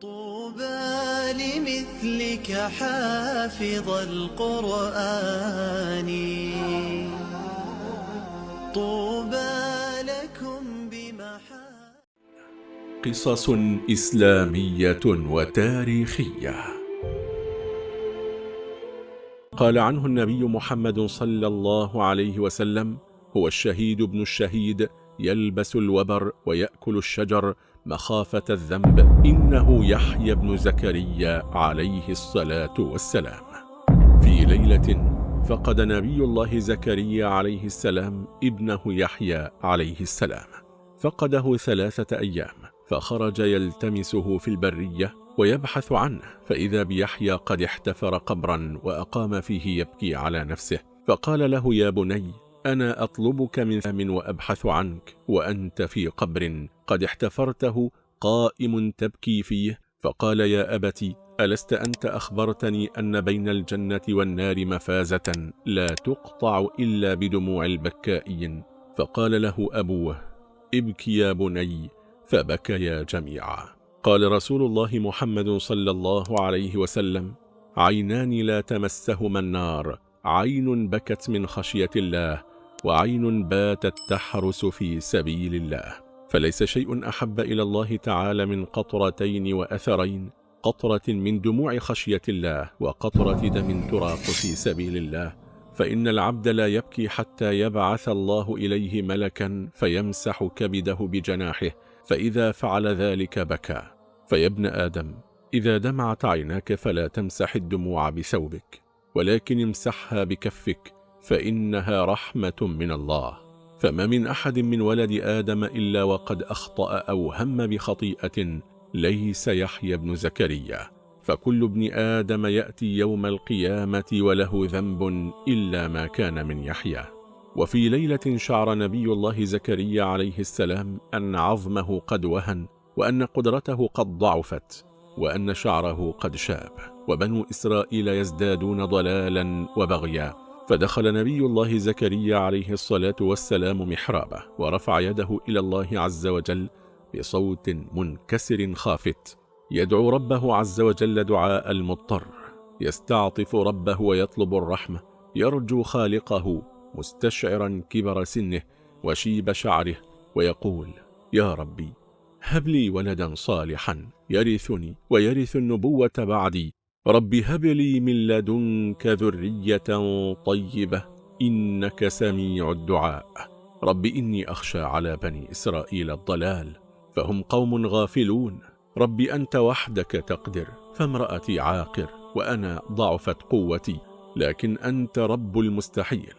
طوبى لمثلك حافظ القرآن. طوبى لكم بمحا قصص إسلامية وتاريخية. قال عنه النبي محمد صلى الله عليه وسلم هو الشهيد ابن الشهيد يلبس الوبر ويأكل الشجر مخافة الذنب. إنه يحيى بن زكريا عليه الصلاة والسلام. في ليلة فقد نبي الله زكريا عليه السلام ابنه يحيى عليه السلام. فقده ثلاثة أيام فخرج يلتمسه في البرية ويبحث عنه. فإذا بيحيى قد احتفر قبرا وأقام فيه يبكي على نفسه فقال له يا بني أنا أطلبك من فم وأبحث عنك وأنت في قبر قد احتفرته قائم تبكي فيه. فقال يا أبت ألست أنت أخبرتني أن بين الجنة والنار مفازة لا تقطع إلا بدموع البكائين. فقال له أبوه ابكي يا بني فبكيا جميعا. قال رسول الله محمد صلى الله عليه وسلم عينان لا تمسهما النار عين بكت من خشية الله وعين باتت تحرس في سبيل الله. فليس شيء أحب إلى الله تعالى من قطرتين وأثرين قطرة من دموع خشية الله وقطرة دم تراق في سبيل الله. فإن العبد لا يبكي حتى يبعث الله إليه ملكا فيمسح كبده بجناحه فإذا فعل ذلك بكى. فيا آدم إذا دمعت عيناك فلا تمسح الدموع بثوبك ولكن امسحها بكفك فإنها رحمة من الله. فما من أحد من ولد آدم إلا وقد أخطأ أو هم بخطيئة ليس يحيى بن زكريا. فكل ابن آدم يأتي يوم القيامة وله ذنب إلا ما كان من يحيى. وفي ليلة شعر نبي الله زكريا عليه السلام أن عظمه قد وهن وأن قدرته قد ضعفت وأن شعره قد شاب. وبنو إسرائيل يزدادون ضلالا وبغيا. فدخل نبي الله زكريا عليه الصلاة والسلام محرابه ورفع يده إلى الله عز وجل بصوت منكسر خافت. يدعو ربه عز وجل دعاء المضطر. يستعطف ربه ويطلب الرحمة. يرجو خالقه مستشعرا كبر سنه وشيب شعره ويقول يا ربي هب لي ولدا صالحا يرثني ويرث النبوة بعدي. رب هب لي من لدنك ذرية طيبة إنك سميع الدعاء رب إني أخشى على بني إسرائيل الضلال فهم قوم غافلون رب أنت وحدك تقدر فامرأتي عاقر وأنا ضعفت قوتي لكن أنت رب المستحيل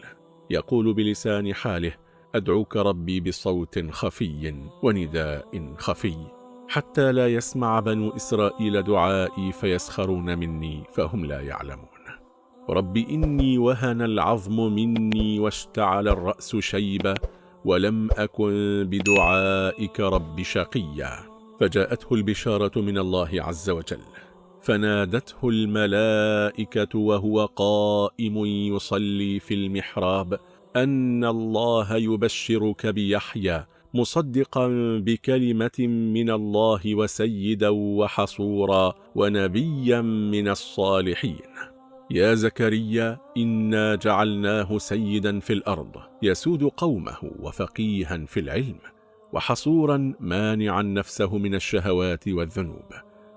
يقول بلسان حاله أدعوك ربي بصوت خفي ونداء خفي حتى لا يسمع بنو إسرائيل دعائي فيسخرون مني فهم لا يعلمون. رب إني وهن العظم مني واشتعل الرأس شيبة ولم أكن بدعائك رب شقيا. فجاءته البشارة من الله عز وجل. فنادته الملائكة وهو قائم يصلي في المحراب أن الله يبشرك بيحيى مصدقا بكلمة من الله وسيدا وحصورا ونبيا من الصالحين. يا زكريا إنا جعلناه سيدا في الأرض يسود قومه وفقيها في العلم وحصورا مانعا نفسه من الشهوات والذنوب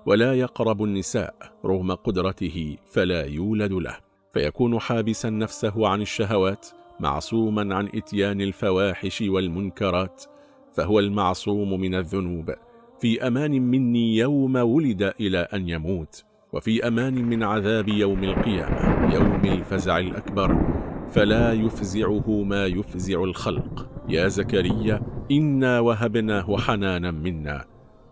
ولا يقرب النساء رغم قدرته فلا يولد له فيكون حابسا نفسه عن الشهوات معصوما عن إتيان الفواحش والمنكرات فهو المعصوم من الذنوب. في أمان مني يوم ولد إلى أن يموت وفي أمان من عذاب يوم القيامة يوم الفزع الأكبر. فلا يفزعه ما يفزع الخلق. يا زكريا إنا وهبناه حنانا منا.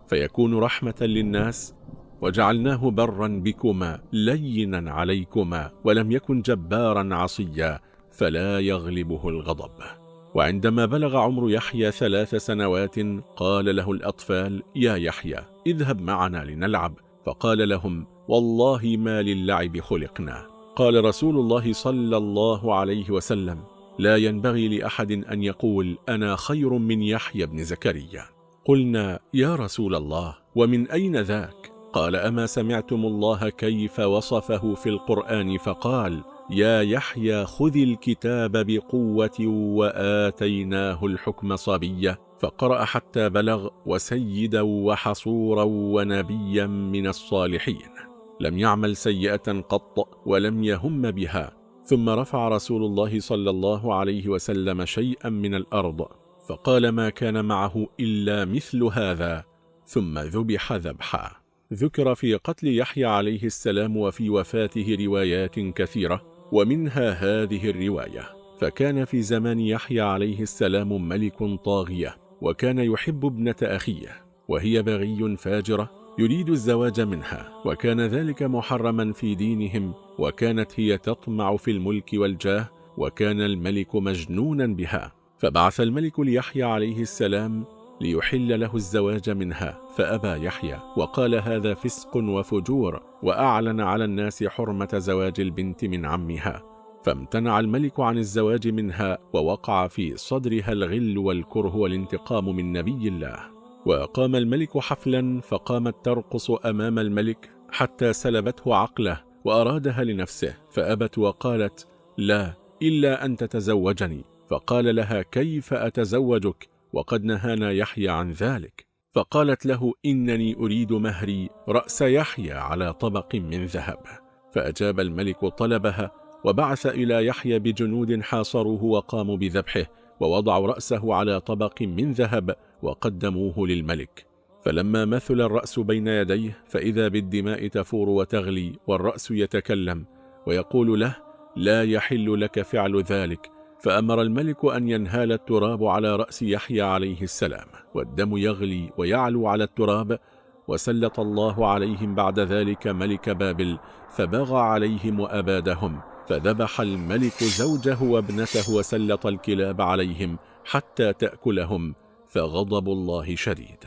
فيكون رحمة للناس وجعلناه برا بكما لينا عليكما ولم يكن جبارا عصيا فلا يغلبه الغضب. وعندما بلغ عمر يحيى ثلاث سنوات قال له الأطفال يا يحيى اذهب معنا لنلعب. فقال لهم والله ما للعب خلقنا. قال رسول الله صلى الله عليه وسلم لا ينبغي لأحد أن يقول أنا خير من يحيى بن زكريا. قلنا يا رسول الله ومن أين ذاك؟ قال أما سمعتم الله كيف وصفه في القرآن فقال يا يحيى خذ الكتاب بقوة وآتيناه الحكم صبية فقرأ حتى بلغ وسيدا وحصورا ونبيا من الصالحين. لم يعمل سيئة قط ولم يهم بها. ثم رفع رسول الله صلى الله عليه وسلم شيئا من الأرض فقال ما كان معه إلا مثل هذا. ثم ذبح ذبحا. ذكر في قتل يحيى عليه السلام وفي وفاته روايات كثيرة. ومنها هذه الرواية فكان في زمان يحيى عليه السلام ملك طاغية وكان يحب ابنة أخيه وهي بغي فاجرة يريد الزواج منها وكان ذلك محرما في دينهم وكانت هي تطمع في الملك والجاه وكان الملك مجنونا بها. فبعث الملك ليحيى عليه السلام ليحل له الزواج منها فأبى يحيى وقال هذا فسق وفجور وأعلن على الناس حرمة زواج البنت من عمها. فامتنع الملك عن الزواج منها ووقع في صدرها الغل والكره والانتقام من نبي الله. وقام الملك حفلا فقامت ترقص أمام الملك حتى سلبته عقله وأرادها لنفسه. فأبت وقالت لا إلا أن تتزوجني. فقال لها كيف أتزوجك؟ وقد نهانا يحيى عن ذلك فقالت له إنني أريد مهري رأس يحيى على طبق من ذهب. فأجاب الملك طلبها وبعث إلى يحيى بجنود حاصروه وقاموا بذبحه ووضعوا رأسه على طبق من ذهب وقدموه للملك. فلما مثل الرأس بين يديه فإذا بالدماء تفور وتغلي والرأس يتكلم ويقول له لا يحل لك فعل ذلك فأمر الملك أن ينهال التراب على رأس يحيى عليه السلام والدم يغلي ويعلو على التراب وسلط الله عليهم بعد ذلك ملك بابل فبغى عليهم وأبادهم فذبح الملك زوجه وابنته وسلط الكلاب عليهم حتى تأكلهم فغضب الله شديد.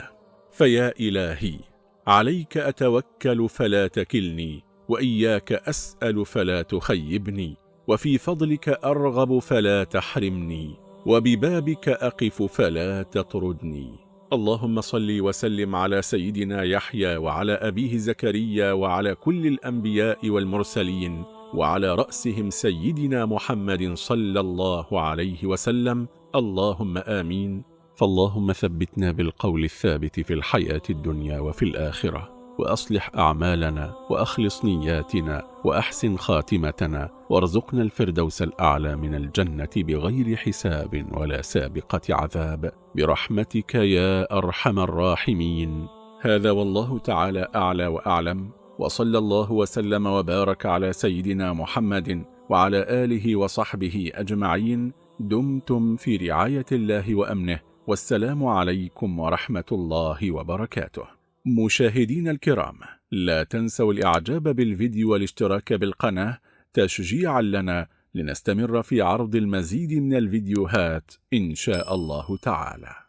فيا إلهي عليك أتوكل فلا تكلني وإياك أسأل فلا تخيبني وفي فضلك أرغب فلا تحرمني وببابك أقف فلا تطردني. اللهم صل وسلم على سيدنا يحيى وعلى أبيه زكريا وعلى كل الأنبياء والمرسلين وعلى رأسهم سيدنا محمد صلى الله عليه وسلم. اللهم آمين. فاللهم ثبتنا بالقول الثابت في الحياة الدنيا وفي الآخرة. وأصلح أعمالنا وأخلص نياتنا وأحسن خاتمتنا وارزقنا الفردوس الأعلى من الجنة بغير حساب ولا سابقة عذاب. برحمتك يا أرحم الراحمين. هذا والله تعالى أعلى وأعلم. وصلى الله وسلم وبارك على سيدنا محمد وعلى آله وصحبه أجمعين. دمتم في رعاية الله وأمنه. والسلام عليكم ورحمة الله وبركاته. مشاهدين الكرام لا تنسوا الإعجاب بالفيديو والاشتراك بالقناة تشجيعا لنا لنستمر في عرض المزيد من الفيديوهات إن شاء الله تعالى.